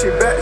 she back.